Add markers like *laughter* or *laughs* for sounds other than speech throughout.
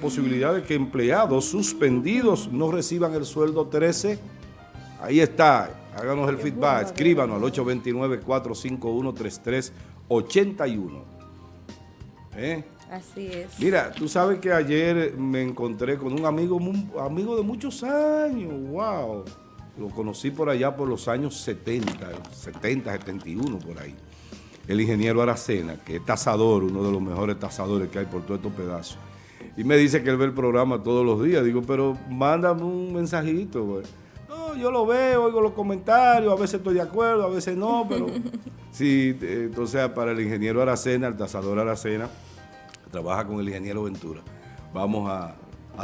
posibilidad de que empleados suspendidos no reciban el sueldo 13. Ahí está, háganos el feedback, escríbanos al 829-451-3381. ¿Eh? Así es. Mira, tú sabes que ayer me encontré con un amigo, amigo de muchos años, wow. Lo conocí por allá por los años 70, 70, 71, por ahí. El ingeniero Aracena, que es tasador, uno de los mejores tasadores que hay por todos estos pedazos y me dice que él ve el programa todos los días. Digo, pero mándame un mensajito, güey. No, yo lo veo, oigo los comentarios, a veces estoy de acuerdo, a veces no, pero... *laughs* sí, entonces para el ingeniero Aracena, el tasador Aracena, trabaja con el ingeniero Ventura. Vamos a,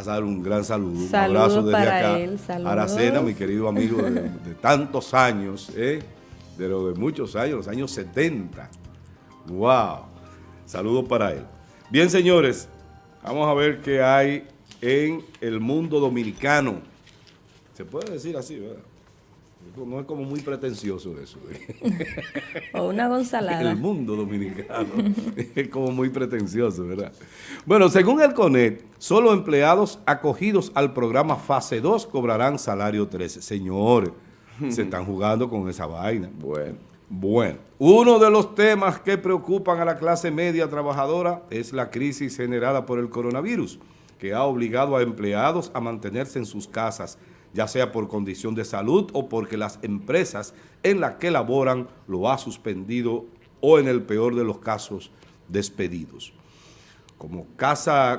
dar un gran saludo, un abrazo desde acá. Él, Aracena, mi querido amigo de, tantos años, ¿eh? de lo de muchos años, los años 70. ¡Wow! Saludos para él. Bien, señores, Vamos a ver qué hay en el mundo dominicano. Se puede decir así, ¿verdad? No es como muy pretencioso eso. ¿eh? *laughs* o una gonzalada. El mundo dominicano *laughs* es como muy pretencioso, ¿verdad? Bueno, según el CONET, solo empleados acogidos al programa Fase 2 cobrarán salario 13. Señores, se *laughs* están jugando con esa vaina. Bueno. Bueno, uno de los temas que preocupan a la clase media trabajadora es la crisis generada por el coronavirus, que ha obligado a empleados a mantenerse en sus casas, ya sea por condición de salud o porque las empresas en las que laboran lo ha suspendido o en el peor de los casos, despedidos. Como,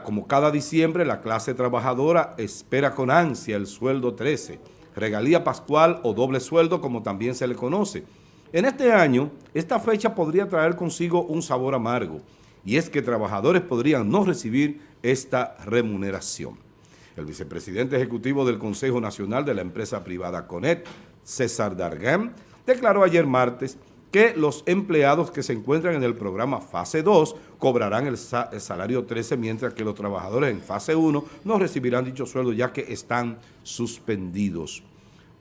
como cada diciembre, la clase trabajadora espera con ansia el sueldo 13, regalía pascual o doble sueldo como también se le conoce, en este año, esta fecha podría traer consigo un sabor amargo, y es que trabajadores podrían no recibir esta remuneración. El vicepresidente ejecutivo del Consejo Nacional de la empresa privada CONET, César Dargan, declaró ayer martes que los empleados que se encuentran en el programa fase 2 cobrarán el, salario 13, mientras que los trabajadores en fase 1 no recibirán dicho sueldo ya que están suspendidos.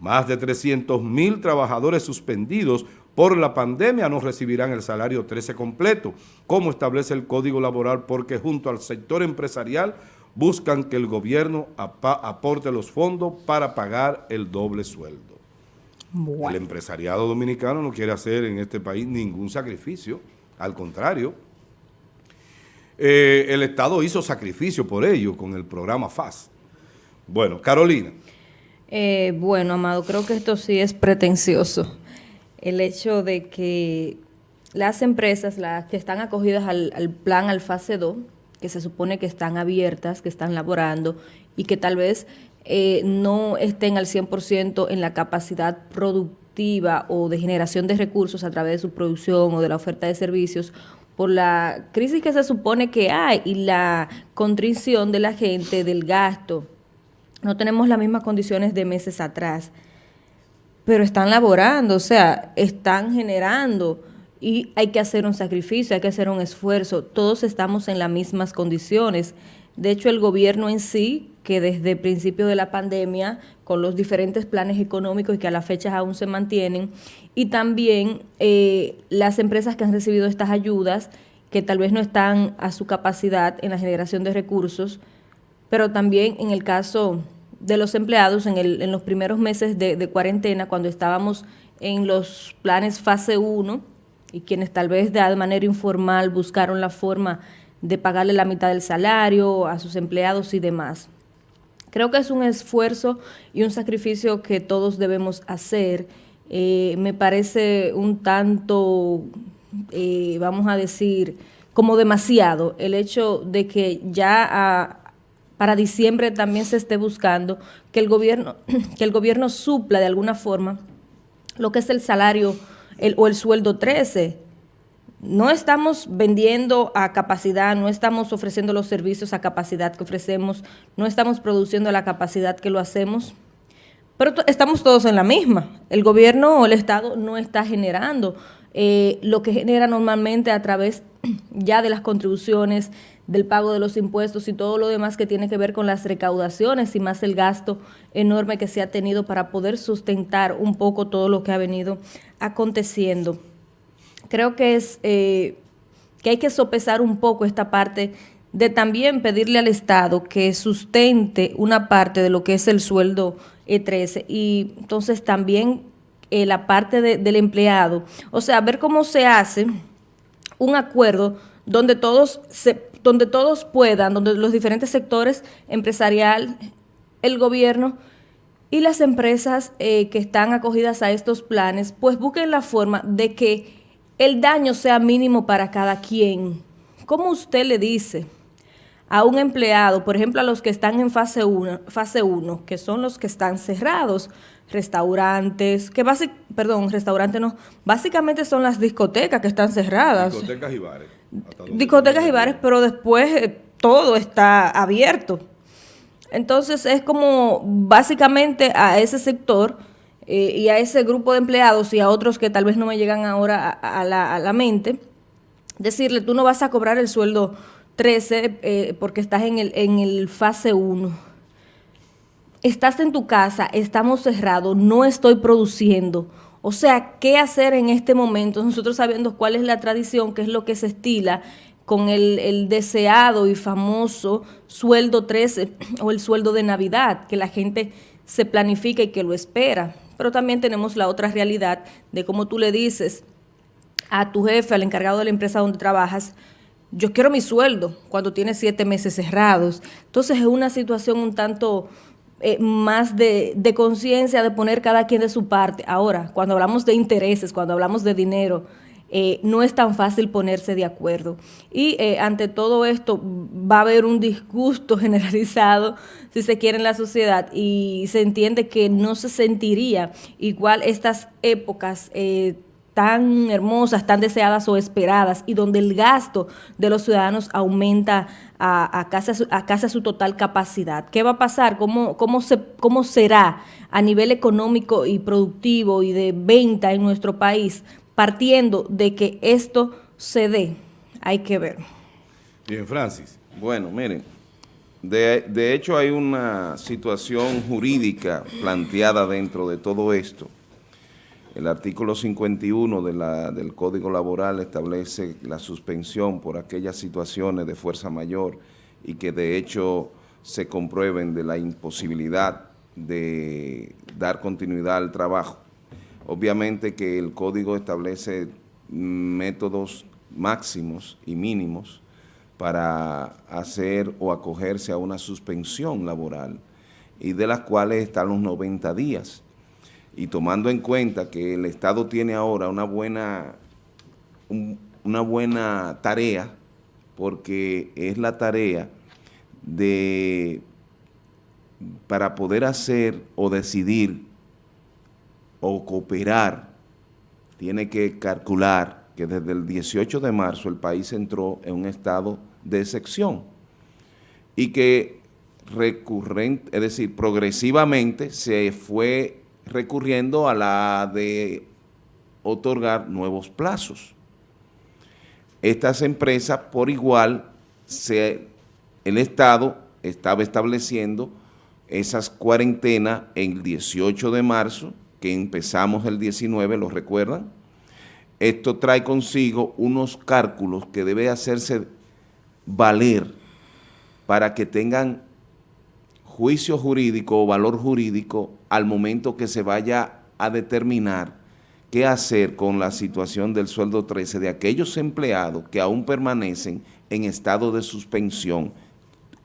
Más de 300 mil trabajadores suspendidos por la pandemia no recibirán el salario 13 completo, como establece el Código Laboral, porque junto al sector empresarial buscan que el gobierno aporte los fondos para pagar el doble sueldo. El empresariado dominicano no quiere hacer en este país ningún sacrificio, al contrario. Eh, el Estado hizo sacrificio por ello con el programa FAS. Bueno, Carolina. Eh, bueno, Amado, creo que esto sí es pretencioso el hecho de que las empresas, las que están acogidas al, plan al fase 2, que se supone que están abiertas, que están laborando y que tal vez eh, no estén al 100% en la capacidad productiva o de generación de recursos a través de su producción o de la oferta de servicios, por la crisis que se supone que hay y la contrición de la gente, del gasto. No tenemos las mismas condiciones de meses atrás pero están laborando, o sea, están generando y hay que hacer un sacrificio, hay que hacer un esfuerzo. Todos estamos en las mismas condiciones. De hecho, el gobierno en sí, que desde el principio de la pandemia, con los diferentes planes económicos y que a la fecha aún se mantienen, y también eh, las empresas que han recibido estas ayudas, que tal vez no están a su capacidad en la generación de recursos, pero también en el caso de los empleados en, el, en los primeros meses de, cuarentena, cuando estábamos en los planes fase 1 y quienes tal vez de manera informal buscaron la forma de pagarle la mitad del salario a sus empleados y demás. Creo que es un esfuerzo y un sacrificio que todos debemos hacer. Eh, me parece un tanto, eh, vamos a decir, como demasiado el hecho de que ya a, para diciembre también se esté buscando que el gobierno, *clears throat* que el gobierno supla de alguna forma lo que es el salario o el sueldo 13. No estamos vendiendo a capacidad, no estamos ofreciendo los servicios a capacidad que ofrecemos, no estamos produciendo la capacidad que lo hacemos, pero estamos todos en la misma. El gobierno o el Estado no está generando eh, lo que genera normalmente a través *clears throat* ya de las contribuciones, del pago de los impuestos y todo lo demás que tiene que ver con las recaudaciones y más el gasto enorme que se ha tenido para poder sustentar un poco todo lo que ha venido aconteciendo. Creo que es eh, que hay que sopesar un poco esta parte de también pedirle al Estado que sustente una parte de lo que es el sueldo E13 y entonces también eh, la parte del empleado. O sea, ver cómo se hace un acuerdo donde todos, se, donde todos puedan, donde los diferentes sectores empresarial, el gobierno y las empresas eh, que están acogidas a estos planes, pues busquen la forma de que el daño sea mínimo para cada quien. ¿Cómo usted le dice a un empleado, por ejemplo, a los que están en fase 1, fase 1 que son los que están cerrados, restaurantes, que perdón, restaurantes no, básicamente son las discotecas que están cerradas. Discotecas y bares. Discotecas y bares, pero después eh, todo está abierto. Entonces es como básicamente a ese sector eh, y a ese grupo de empleados y a otros que tal vez no me llegan ahora a, la, mente, decirle, tú no vas a cobrar el sueldo 13 eh, porque estás en el, en el fase 1. Estás en tu casa, estamos cerrados, no estoy produciendo. O sea, ¿qué hacer en este momento? Nosotros sabiendo cuál es la tradición, qué es lo que se estila con el, el, deseado y famoso sueldo 13 o el sueldo de Navidad, que la gente se planifica y que lo espera. Pero también tenemos la otra realidad de cómo tú le dices a tu jefe, al encargado de la empresa donde trabajas, yo quiero mi sueldo cuando tienes siete meses cerrados. Entonces es una situación un tanto eh, más de, conciencia, de poner cada quien de su parte. Ahora, cuando hablamos de intereses, cuando hablamos de dinero, eh, no es tan fácil ponerse de acuerdo. Y eh, ante todo esto va a haber un disgusto *laughs* generalizado, si se quiere, en la sociedad y se entiende que no se sentiría igual estas épocas. Tan hermosas, tan deseadas o esperadas y donde el gasto de los ciudadanos aumenta a, a, casi, a casi su total capacidad. ¿Qué va a pasar? ¿Cómo, cómo, se, ¿Cómo será a nivel económico y productivo y de venta en nuestro país partiendo de que esto se dé. Hay que ver. Bien, Francis. Bueno, miren, de, hecho hay una situación jurídica planteada dentro de todo esto. El artículo 51 de la, del Código Laboral establece la suspensión por aquellas situaciones de fuerza mayor y que de hecho se comprueben de la imposibilidad de dar continuidad al trabajo. Obviamente que el código establece métodos máximos y mínimos para hacer o acogerse a una suspensión laboral y de las cuales están los 90 días. Y tomando en cuenta que el Estado tiene ahora una buena, una buena tarea, porque es la tarea de, para poder hacer o decidir o cooperar, tiene que calcular que desde el 18 de marzo el país entró en un estado de excepción y que recurrente, es decir, progresivamente se fue recurriendo a la de otorgar nuevos plazos. Estas empresas por igual, el Estado estaba estableciendo esas cuarentenas en el 18 de marzo que empezamos el 19, ¿lo recuerdan? Esto trae consigo unos cálculos que debe hacerse valer para que tengan juicio jurídico o valor jurídico al momento que se vaya a determinar qué hacer con la situación del sueldo 13 de aquellos empleados que aún permanecen en estado de suspensión,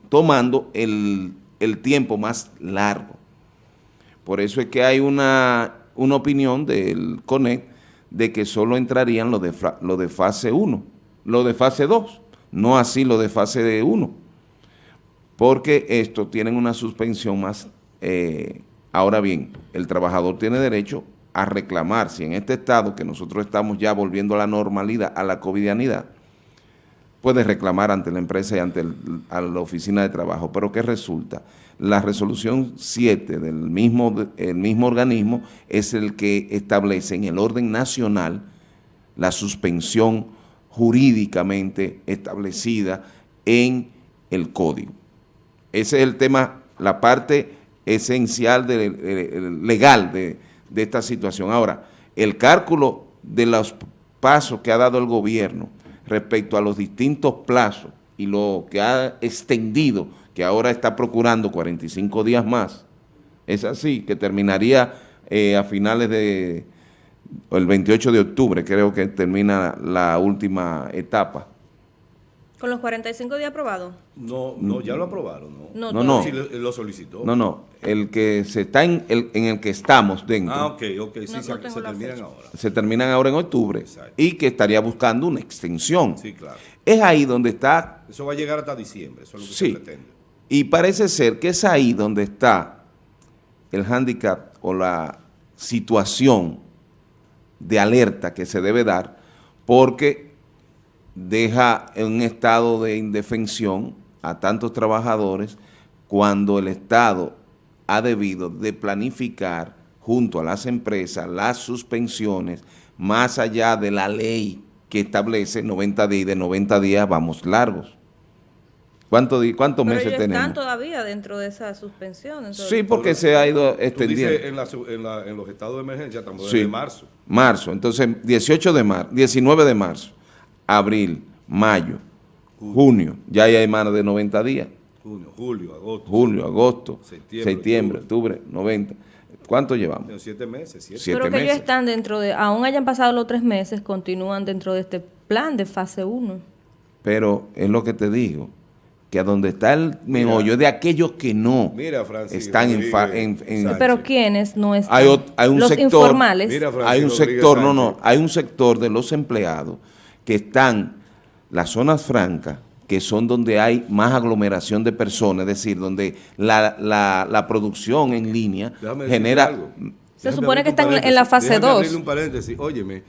tomando el, el tiempo más largo. Por eso es que hay una, opinión del CONEC de que solo entrarían de, lo de fase 1, lo de fase 2, no así lo de fase 1, porque estos tienen una suspensión más... Eh, ahora bien, el trabajador tiene derecho a reclamar si en este estado que nosotros estamos ya volviendo a la normalidad, a la covidianidad, puede reclamar ante la empresa y ante la oficina de trabajo. Pero ¿qué resulta? La resolución 7 del mismo, el mismo organismo es el que establece en el orden nacional la suspensión jurídicamente establecida en el código. Ese es el tema, la parte esencial legal de, de esta situación. Ahora, el cálculo de los pasos que ha dado el gobierno respecto a los distintos plazos y lo que ha extendido, que ahora está procurando 45 días más, es así, que terminaría eh, a finales de, el 28 de octubre, creo que termina la última etapa. ¿Con los 45 días aprobados? No, no, ya lo aprobaron, ¿no? No, no. Sí, lo, lo solicitó. No, no, el que se está en el, en el que estamos dentro. Ah, ok, ok, sí, No, se, no terminan fecha. ahora. se terminan ahora en octubre Exacto. y que estaría buscando una extensión. Sí, claro. Es ahí donde está, Eso va a llegar hasta diciembre, eso es lo que Sí. se pretende. y parece ser que es ahí donde está el hándicap o la situación de alerta que se debe dar, porque deja en un estado de indefensión a tantos trabajadores cuando el Estado ha debido de planificar junto a las empresas las suspensiones más allá de la ley que establece 90 días y de 90 días vamos largos. ¿Cuánto ¿Cuántos Pero meses ellos tenemos? están todavía dentro de esa suspensión. entonces- Sí, porque se ha ido Tú extendiendo. dices en, la en, la- en los estados de emergencia, estamos Sí. desde marzo. Marzo, entonces 18 de marzo, 19 de marzo, abril, mayo, junio, ya hay más de 90 días. Junio, julio, agosto. Julio, agosto, Septiembre, septiembre, octubre, 90. ¿Cuánto llevamos? En siete meses, siete. Siete Pero que ellos están dentro de, aún hayan pasado los tres meses, continúan dentro de este plan de fase 1. Pero es lo que te digo, que a donde está el meollo es de aquellos que no Mira, Francis están en, en- en-. Pero ¿quiénes no están? Hay un los sector- informales. Mira, Francis hay un Rodríguez sector, no, no, hay un sector de los empleados que están, las zonas francas, que son donde hay más aglomeración de personas, es decir, donde la, la- la producción en línea Déjame genera... algo. Se Déjame supone que están en la fase Déjame dos. abrirle un paréntesis. Óyeme,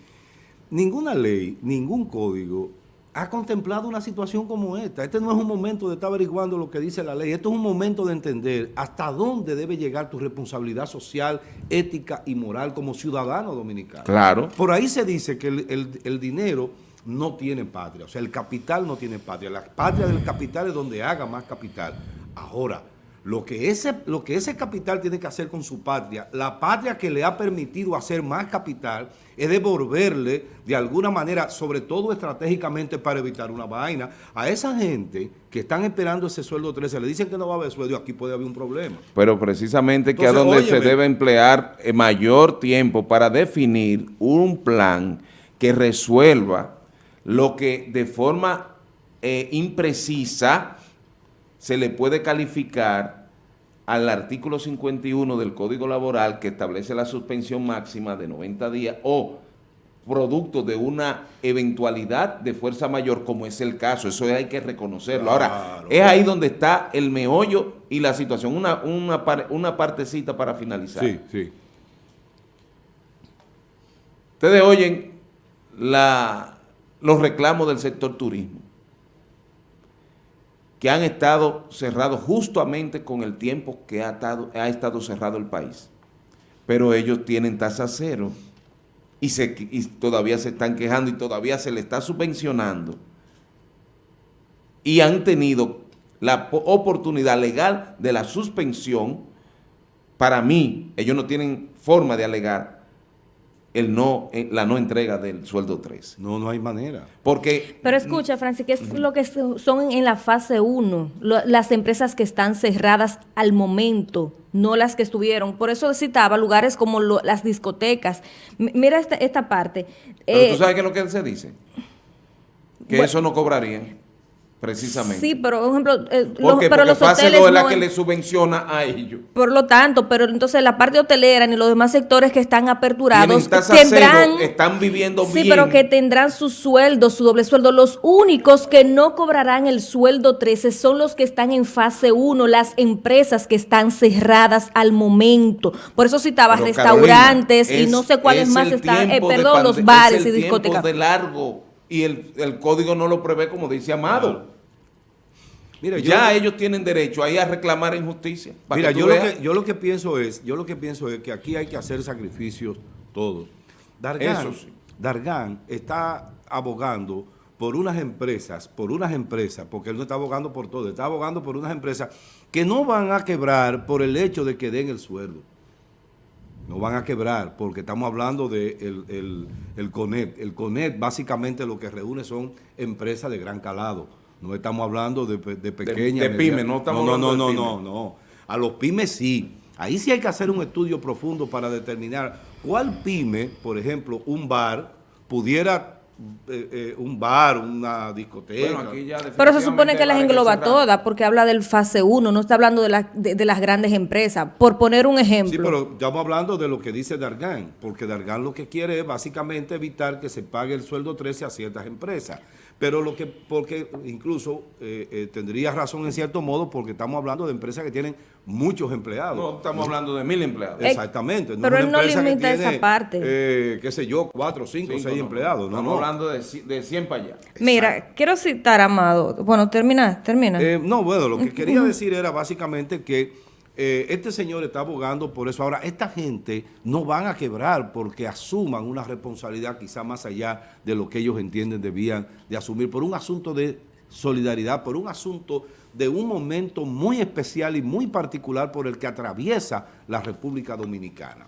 ninguna ley, ningún código ha contemplado una situación como esta. Este no es un momento de estar averiguando lo que dice la ley. Esto es un momento de entender hasta dónde debe llegar tu responsabilidad social, ética y moral como ciudadano dominicano. Claro. Por ahí se dice que el, el- el dinero no tiene patria, o sea, el capital no tiene patria. La patria del capital es donde haga más capital. Ahora, lo que, ese, lo que ese capital tiene que hacer con su patria, la patria que le ha permitido hacer más capital, es devolverle de alguna manera, sobre todo estratégicamente para evitar una vaina, a esa gente que están esperando ese sueldo 13, le dicen que no va a haber sueldo, aquí puede haber un problema. Pero precisamente que a donde se debe emplear eh, mayor tiempo para definir un plan que resuelva lo que de forma eh, imprecisa se le puede calificar al artículo 51 del Código Laboral que establece la suspensión máxima de 90 días o producto de una eventualidad de fuerza mayor, como es el caso, eso hay que reconocerlo. Ahora, es ahí donde está el meollo y la situación, una, una, par- una partecita para finalizar. sí. Ustedes oyen la, los reclamos del sector turismo, que han estado cerrados justamente con el tiempo que ha estado, cerrado el país. Pero ellos tienen tasa cero y, y todavía se están quejando y todavía se le está subvencionando. Y han tenido la po- oportunidad legal de la suspensión. Para mí, ellos no tienen forma de alegar el no, eh, la no entrega del sueldo 3. No, no hay manera. Porque Pero escucha, Francis, ¿qué es lo que son en la fase 1? Las empresas que están cerradas al momento, no las que estuvieron. Por eso citaba lugares como lo- las discotecas. M- mira esta, esta parte. Pero Eh, tú sabes qué es lo que se dice. Que bueno. eso no cobrarían, precisamente. Sí, pero, por ejemplo, eh, los- pero porque los hoteles 2 es la que le subvenciona a ellos. Por lo tanto, pero entonces la parte hotelera ni los demás sectores que están aperturados tendrán... cero, están viviendo Sí, bien. pero que tendrán su sueldo, su doble sueldo. Los únicos que no cobrarán el sueldo 13 son los que están en fase 1, las empresas que están cerradas al momento. Por eso citaba Pero, restaurantes Carolina, y no sé cuáles es más están, eh, perdón, los bares es y el discotecas. tiempo de largo y el, el código no lo prevé como dice Amado. Mira, ya ellos tienen derecho ahí a reclamar injusticia. para Mira, que yo lo, que, yo lo que pienso es, yo lo que pienso es que aquí hay que hacer sacrificios todos. Dargan, Eso sí. Dargan está abogando por unas empresas, por unas empresas, porque él no está abogando por todo, está abogando por unas empresas que no van a quebrar por el hecho de que den el sueldo. No van a quebrar, porque estamos hablando de el, el, el CONET. El CONET básicamente lo que reúne son empresas de gran calado. No estamos hablando de, de pequeñas. de pymes, medianas. no estamos no, no, hablando de no, pymes. no, no. A los pymes sí. Ahí sí hay que hacer un estudio profundo para determinar cuál pyme, por ejemplo, un bar, pudiera, eh, eh, un bar, una discoteca. Bueno, aquí ya Pero se supone que las engloba que todas porque habla del fase 1, no está hablando de, la- de- de las grandes empresas. Por poner un ejemplo. Sí, pero estamos hablando de lo que dice Dargan, porque Dargan lo que quiere es básicamente evitar que se pague el sueldo 13 a ciertas empresas. Pero lo que, porque incluso eh, eh, tendría razón en cierto modo, porque estamos hablando de empresas que tienen muchos empleados. No, estamos hablando de mil empleados. Eh, Exactamente. pero él no que limita esa tiene, parte. eh, qué sé yo, cuatro, cinco, Cinco, seis no, empleados. No, Estamos no. hablando de, de 100 para allá. Mira, quiero citar, Amado. Bueno, termina, termina. Eh, no, bueno, lo que *laughs* quería decir era básicamente que eh, este señor está abogando por eso. Ahora, esta gente no van a quebrar porque asuman una responsabilidad quizá más allá de lo que ellos entienden debían de asumir por un asunto de solidaridad, por un asunto de un momento muy especial y muy particular por el que atraviesa la República Dominicana.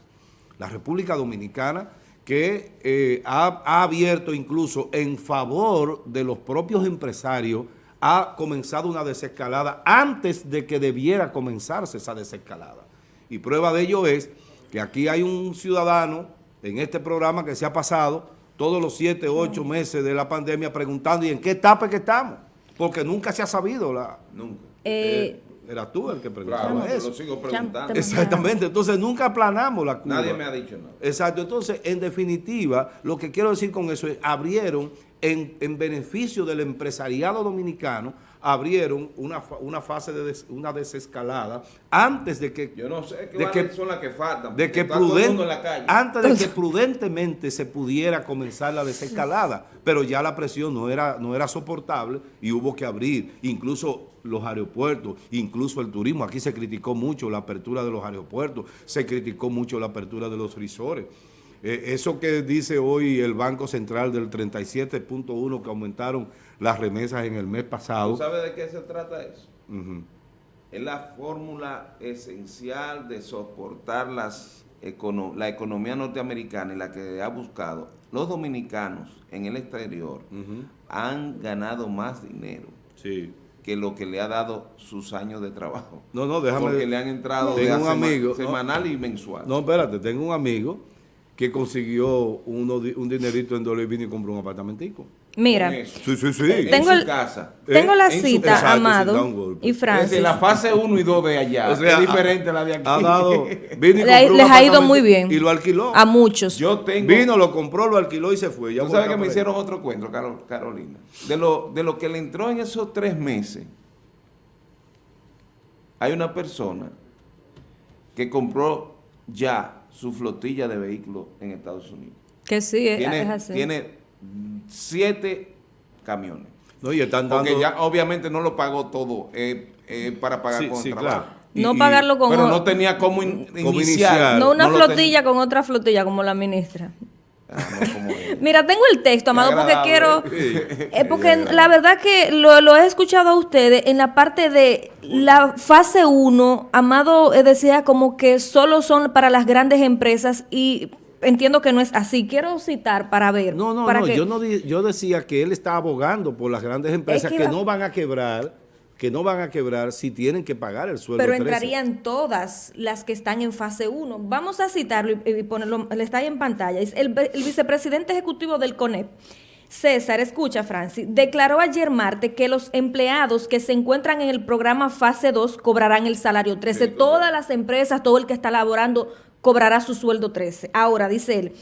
La República Dominicana que eh, ha, ha abierto incluso en favor de los propios empresarios, ha comenzado una desescalada antes de que debiera comenzarse esa desescalada. Y prueba de ello es que aquí hay un ciudadano en este programa que se ha pasado todos los siete, ocho meses de la pandemia preguntando ¿y en qué etapa es que estamos? Porque nunca se ha sabido. La, Nunca. Eh, eh, era tú el que preguntaba Claro, eso. lo sigo preguntando. te- Exactamente, entonces nunca aplanamos la curva. Nadie me ha dicho nada. Exacto, entonces, en definitiva, lo que quiero decir con eso es, abrieron, en, en beneficio del empresariado dominicano, abrieron una, una fase de des- una desescalada antes de que... Yo no sé qué de que- son las que faltan. de que antes de que prudentemente se pudiera comenzar la desescalada, pero ya la presión no era, no era soportable y hubo que abrir, incluso los aeropuertos, incluso el turismo. Aquí se criticó mucho la apertura de los aeropuertos, se criticó mucho la apertura de los risores. Eh, eso que dice hoy el Banco Central del 37.1 que aumentaron las remesas en el mes ¿Tú pasado. sabes de qué se trata eso? Es la fórmula esencial de soportar las econo- la economía norteamericana y la que ha buscado. Los dominicanos en el exterior han ganado más dinero Sí. que lo que le ha dado sus años de trabajo. No, no, déjame... Porque le han entrado Tengo de un amigo, ¿no? semanal y mensual. No, espérate, tengo un amigo que consiguió uno, un dinerito en dólar y vino y compró un apartamentico. Mira. Sí, sí, sí. En Tengo su el- casa. tengo la en su- cita, Amado golpe. y Es Francis. decir, la fase 1 y 2 de allá *laughs* O sea, es diferente a la de aquí. Ha dado, *laughs* vino y Le ha- compró un les ha ido muy bien. Y lo alquiló. A muchos. Yo tengo... Vino, lo compró, lo alquiló y se fue. Ya Tú sabes que me hicieron otro cuento, Caro- Carolina. De lo, de lo que le entró en esos tres meses, hay una persona que compró ya su flotilla de vehículos en Estados Unidos. Que sí, es, Tiene, es así. tiene siete camiones. No, y están dando... Porque ya obviamente no lo pagó todo eh, eh, para pagar Sí, con sí, trabajo. claro. No y- pagarlo con Pero no tenía cómo, in- Cómo iniciar. iniciar. no una No flotilla con otra flotilla como la ministra. Ah. *laughs* Mira, tengo el texto, Amado, porque quiero... Es porque la verdad que lo, lo he escuchado a ustedes en la parte de la fase 1, Amado eh, decía como que solo son para las grandes empresas y entiendo que no es así. Quiero citar para ver. No, no, para no, que- yo no di- yo decía que él está abogando por las grandes empresas que que, va- no van a quebrar, que no van a quebrar si tienen que pagar el sueldo Pero 13. entrarían todas las que están en fase 1. Vamos a citarlo y, ponerlo, le está ahí en pantalla. Es el, el vicepresidente ejecutivo del CONEP. César, escucha, Francis, declaró ayer martes que los empleados que se encuentran en el programa fase 2 cobrarán el salario 13. Todas las empresas, todo el que está laborando, cobrará su sueldo 13. Ahora, dice él,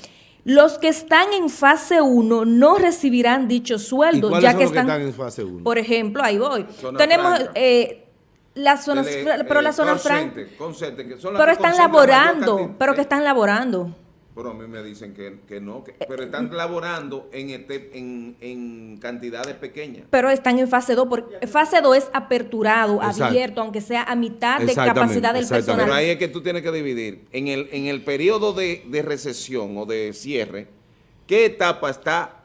los que están en fase 1 no recibirán dicho ¿Y sueldo, ya son que los que están, están en fase 1? por ejemplo, ahí voy. Zona Tenemos eh, las zonas, pero eh, las zonas francas, pero están laborando, pero que están laborando. Pero a mí me dicen que, que no, que- pero están laborando en, este, en, en cantidades pequeñas. Pero están en fase 2, porque fase 2 es aperturado, Exacto. abierto, aunque sea a mitad de capacidad del personal. Pero ahí es que tú tienes que dividir. En el, en el periodo de, de recesión o de cierre, ¿qué etapa está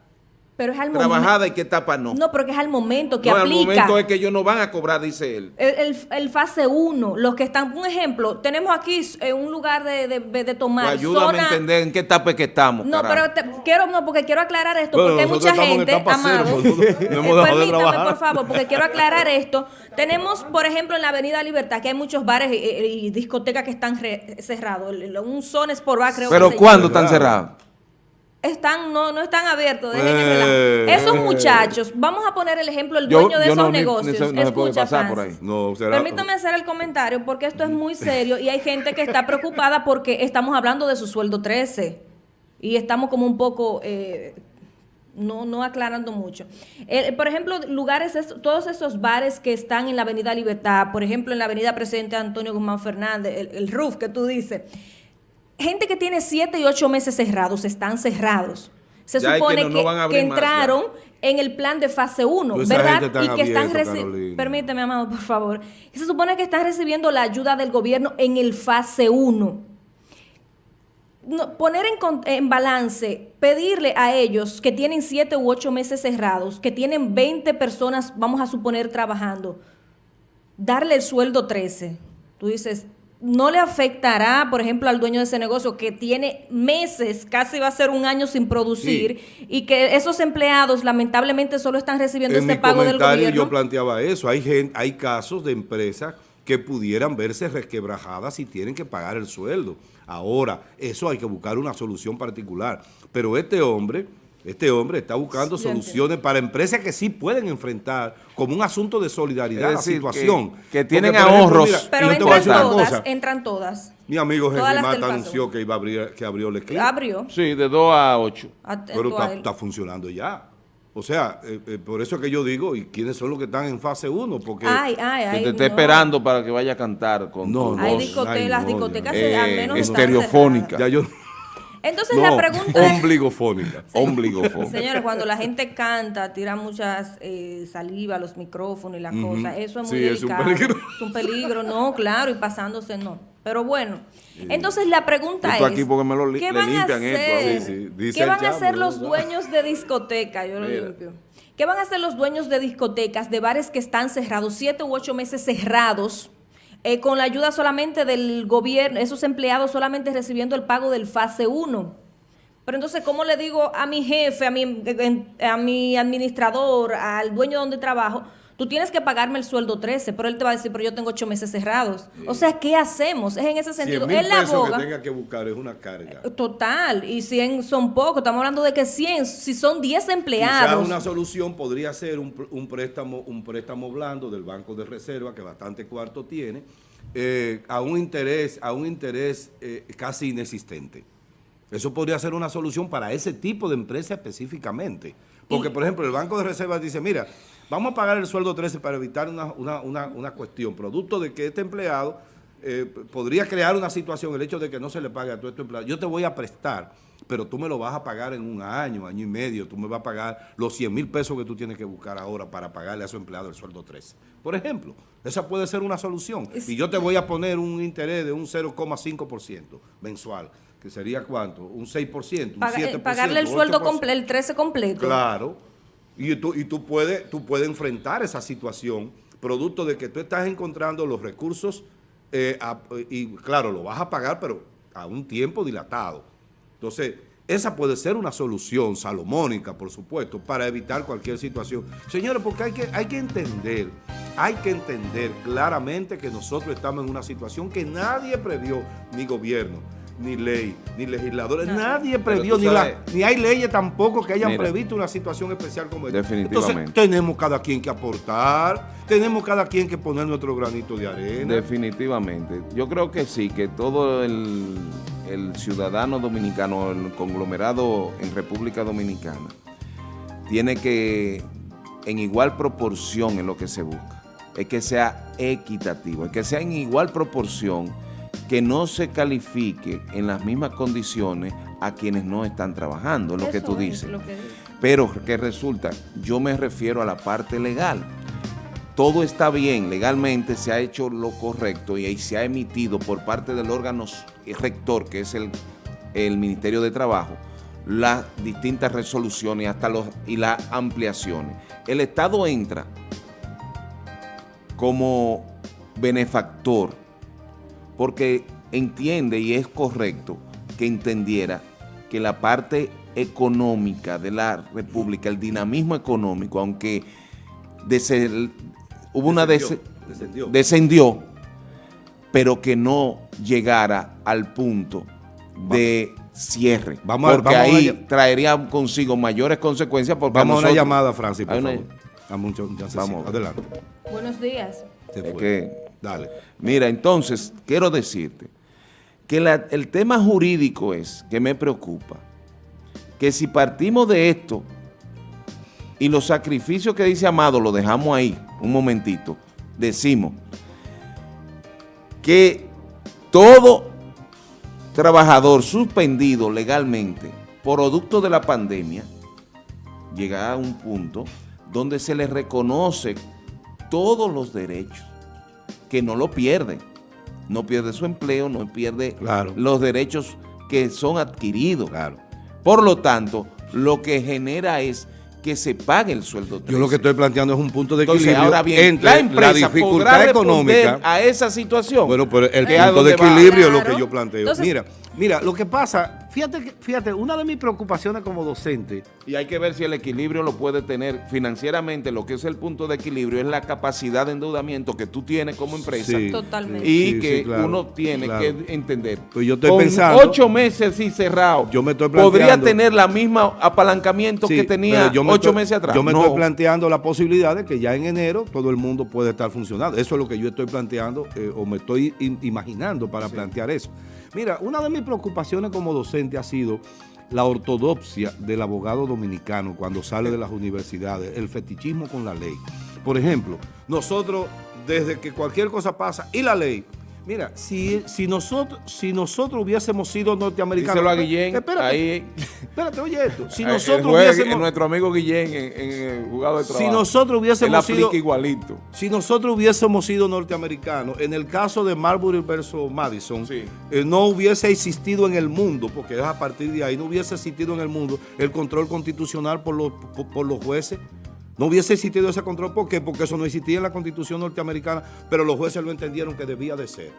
Pero es al momento. Trabajada y qué etapa no. No, porque es al momento que no, aplica. al momento es que ellos no van a cobrar, dice él. El, el- el fase 1, los que están, un ejemplo, tenemos aquí eh, un lugar de, de, de tomar. Pues ayúdame a zona- entender en qué etapa es que estamos. No, carajo. pero te- quiero, no, porque quiero aclarar esto, Bueno, porque hay mucha gente, cero, amado. nosotros *laughs* no hemos dejado de permítame, trabajar. por favor, porque quiero aclarar esto. Tenemos, por ejemplo, en la Avenida Libertad, que hay muchos bares y, y- discotecas que están re- cerrados. Un Zones por bar, creo Pero que se ¿cuándo están cerrados? Están, no, no están abiertos, Eh. Esos muchachos, vamos a poner el ejemplo, el Yo- dueño de yo esos no, ni- ni negocios. no puede Escucha, pasar por Francis. ahí. No, será- Permítame hacer el comentario porque esto es muy *laughs* serio y hay gente que está preocupada porque estamos hablando de su sueldo 13 y estamos como un poco eh, no, no aclarando mucho. Eh, por ejemplo, lugares, es- todos esos bares que están en la Avenida Libertad, por ejemplo, en la Avenida Presidente Antonio Guzmán Fernández, el, el RUF que tú dices, gente que tiene siete y ocho meses cerrados, están cerrados. Se Ya supone que no- más, entraron en el plan de fase 1, Pues esa ¿verdad? Y que están abierto, reci- Carolina. Permíteme, amado, por favor. Se supone que están recibiendo la ayuda del gobierno en el fase 1. No, poner en, en balance, pedirle a ellos que tienen siete u ocho meses cerrados, que tienen 20 personas, vamos a suponer, trabajando, darle el sueldo 13. Tú dices, no le afectará, por ejemplo, al dueño de ese negocio que tiene meses, casi va a ser un año sin producir, y que esos empleados lamentablemente solo están recibiendo en ese mi pago del comentario gobierno. yo planteaba eso. Hay, gen- hay casos de empresas que pudieran verse resquebrajadas y tienen que pagar el sueldo. Ahora, eso hay que buscar una solución particular. Pero este hombre, este hombre está buscando Sí, soluciones para empresas que sí pueden enfrentar como un asunto de solidaridad Es la situación. que- que tienen ejemplo, ahorros. mira, Pero entran todas, cosa. entran todas. Mi amigo Henry Mata anunció que iba a abrir, que abrió el clip. Abrió. Sí, de 2 a 8. Atento Pero está, está funcionando ya. O sea, eh, eh, por eso es que yo digo, ¿y quiénes son los que están en fase 1? Porque Ay, ay, Que ay. te esté no. esperando para que vaya a cantar con No, no. Hay discote- ay, las no, discotecas mío. al Eh, menos están estereofónica. ya yo... Entonces no, la pregunta es, ombligofónica. *laughs* Ombligofón. señores, cuando la gente canta, tira muchas eh, saliva a los micrófonos y las cosas, eso es muy Sí, es un delicado. peligro. Es un peligro, no, claro, y pasándose no. Pero bueno, entonces la pregunta Esto es, aquí porque me lo ¿qué van a esto hacer? Sí, dice ¿Qué van a hacer los dueños de discoteca? Yo lo Mira. limpio. ¿Qué van a hacer los dueños de discotecas, de bares que están cerrados, siete u ocho meses cerrados, eh, con la ayuda solamente del gobierno, esos empleados solamente recibiendo el pago del fase 1? Pero entonces, ¿cómo le digo a mi jefe, a mi, a mi administrador, al dueño donde trabajo? Tú tienes que pagarme el sueldo 13, pero él te va a decir, pero yo tengo ocho meses cerrados. O sea, ¿qué hacemos? Es en ese 100 sentido. Él la aboga. que tenga que buscar es una carga. Total, y 100 son pocos. Estamos hablando de que 100, si son 10 Quizás empleados. una solución podría ser un, pr- un préstamo un préstamo blando del Banco de Reserva, que bastante cuarto tiene, eh, a un interés, a un interés eh, casi inexistente. Eso podría ser una solución para ese tipo de empresa específicamente. Porque, Y- por ejemplo, el Banco de Reserva dice, mira, vamos a pagar el sueldo 13 para evitar una, una- una- una cuestión, producto de que este empleado eh, podría crear una situación, el hecho de que no se le pague a todo este empleado. Yo te voy a prestar, pero tú me lo vas a pagar en un año, año y medio, tú me vas a pagar los 100 mil pesos que tú tienes que buscar ahora para pagarle a su empleado el sueldo 13. Por ejemplo, esa puede ser una solución. Y yo te voy a poner un interés de un 0,5% mensual, que sería cuánto? Un 6%, un Paga- 7%. eh, pagarle el sueldo 8%. completo, el 13 completo. Claro. Y tú, y tú puedes tú puedes enfrentar esa situación producto de que tú estás encontrando los recursos eh, y claro, lo vas a pagar, pero a un tiempo dilatado. Entonces, esa puede ser una solución salomónica, por supuesto, para evitar cualquier situación. Señores, porque hay que, hay que entender, hay que entender claramente que nosotros estamos en una situación que nadie previó, ni gobierno, ni ley, ni legisladores, No. nadie previó, ni, la- ni hay leyes tampoco que hayan Mira. previsto una situación especial como esta. Definitivamente. Entonces, tenemos cada quien que aportar, tenemos cada quien que poner nuestro granito de arena. Definitivamente. Yo creo que sí, que todo el, el ciudadano dominicano, el conglomerado en República Dominicana, tiene que, en igual proporción en lo que se busca, es que sea equitativo, es que sea en igual proporción, que no se califique en las mismas condiciones a quienes no están trabajando, es lo que tú es dices. que. Pero que resulta, yo me refiero a la parte legal. Todo está bien, legalmente se ha hecho lo correcto y ahí se ha emitido por parte del órgano rector, que es el, el Ministerio de Trabajo, las distintas resoluciones hasta los, y las ampliaciones. El Estado entra como benefactor porque entiende y es correcto que entendiera que la parte económica de la República, el dinamismo económico, aunque hubo una descendió, descendió, pero que no llegara al punto de cierre. Vamos porque ahí traería consigo mayores consecuencias. Porque vamos a una llamada, Francis, por favor. Vamos, adelante. Buenos días. Mira, entonces, quiero decirte que el tema jurídico es que me preocupa, que si partimos de esto y los sacrificios que dice Amado lo dejamos ahí, un momentito, decimos que todo trabajador suspendido legalmente producto de la pandemia llega a un punto donde se le reconoce todos los derechos, que no lo pierden no pierde su empleo, no pierde los derechos que son adquiridos. Claro. Por lo tanto, lo que genera es que se pague el sueldo. Yo lo que estoy planteando es un punto de equilibrio ahora bien, la, empresa dificultad económica a esa situación. Bueno, pero el punto de equilibrio es lo que yo planteo. mira, mira, lo que pasa Fíjate, fíjate, una de mis preocupaciones como docente... Y hay que ver si el equilibrio lo puede tener financieramente, lo que es el punto de equilibrio es la capacidad de endeudamiento que tú tienes como empresa. Totalmente. Y que uno tiene que entender. Pues yo estoy pensando... ocho meses y cerrado, yo me estoy podría tener la misma apalancamiento que tenía ocho meses atrás. Yo me estoy planteando la posibilidad de que ya en enero todo el mundo puede estar funcionando. Eso es lo que yo estoy planteando eh, o me estoy imaginando para plantear eso. Mira, una de mis preocupaciones como docente ha sido la ortodoxia del abogado dominicano cuando sale de las universidades, el fetichismo con la ley. Por ejemplo, nosotros, desde que cualquier cosa pasa, y la ley, Mira, si, si, nosotros, si nosotros hubiésemos sido norteamericanos... Díselo a Guillén, espérate, ahí... Espérate, oye esto. Si *laughs* nosotros hubiésemos... Nuestro amigo Guillén en, el jugado de trabajo. Si nosotros hubiésemos sido... igualito. Si nosotros hubiésemos sido norteamericanos, en el caso de Marbury versus Madison, eh, no hubiese existido en el mundo, porque es a partir de ahí, no hubiese existido en el mundo el control constitucional por los, por los jueces no hubiese existido ese control. ¿Por qué? Porque eso no existía en la Constitución norteamericana, pero los jueces lo entendieron que debía de ser.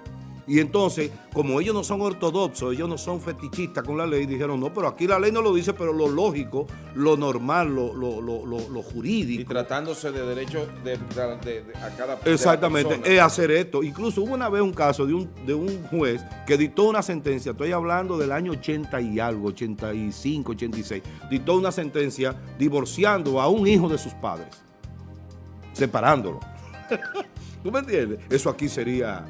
Y entonces, como ellos no son ortodoxos, ellos no son fetichistas con la ley, dijeron, no, pero aquí la ley no lo dice, pero lo lógico, lo normal, lo, lo, jurídico. Y tratándose de derechos de, a cada Exactamente, es hacer esto. Incluso hubo una vez un caso de un, de un juez que dictó una sentencia, estoy hablando del año 80 y algo, 85, 86, dictó una sentencia divorciando a un hijo de sus padres, separándolo. *laughs* ¿Tú me entiendes? Eso aquí sería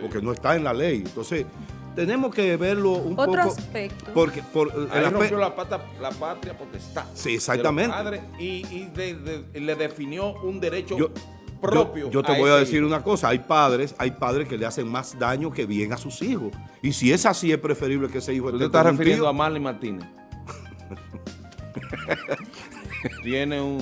porque no está en la ley. Entonces, tenemos que verlo un poco... Otro aspecto. Porque, por, Ahí rompió la, pata, la patria está. Sí, exactamente. y, y le definió un derecho propio. Yo, te voy a decir una cosa, hay padres, hay padres que le hacen más daño que bien a sus hijos. Y si es así, es preferible que ese hijo ¿Tú te estás refiriendo a Marley Martínez? *laughs* Tiene un...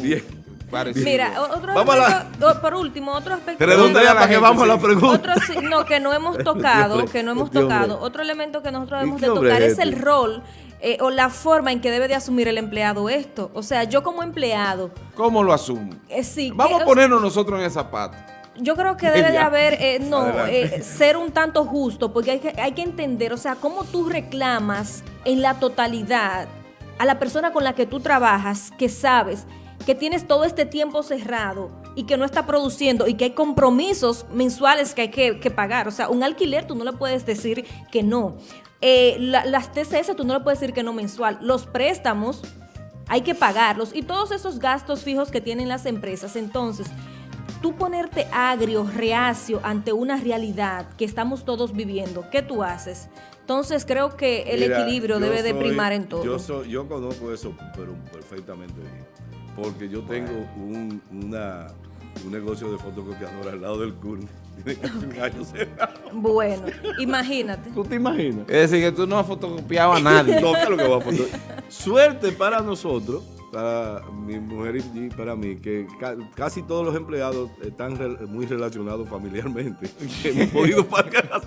Mira, otro aspecto, por último, otro aspecto. para que vamos a la pregunta. no, que no hemos *laughs* tocado, que no hemos tocado. Otro elemento que nosotros debemos de tocar es el rol eh, o la forma en que debe de asumir el empleado esto. O sea, yo como empleado. ¿Cómo lo asumo? Eh, sí. Vamos a ponernos nosotros en el zapato. Yo creo que debe de haber, eh, no, ser un tanto justo, porque hay que, hay que entender, o sea, cómo tú reclamas en la totalidad a la persona con la que tú trabajas, que sabes que tienes todo este tiempo cerrado y que no está produciendo y que hay compromisos mensuales que hay que, pagar. O sea, un alquiler tú no le puedes decir que no. Eh, las TCS tú no le puedes decir que no mensual. Los préstamos hay que pagarlos y todos esos gastos fijos que tienen las empresas. Entonces, tú ponerte agrio, reacio ante una realidad que estamos todos viviendo, ¿qué tú haces? Entonces creo que el equilibrio debe de primar en todo. Yo, yo conozco eso pero perfectamente bien porque yo tengo un, una, un negocio de fotocopiadora al lado del CURN. *laughs* Tiene casi un año Bueno, imagínate. ¿Tú te imaginas? Es decir, que tú no has fotocopiado a nadie. *laughs* no, lo que va a fotocopiar. Suerte para nosotros, para mi mujer y para mí, que casi todos los empleados están muy relacionados familiarmente. *laughs* Que hemos podido pagar.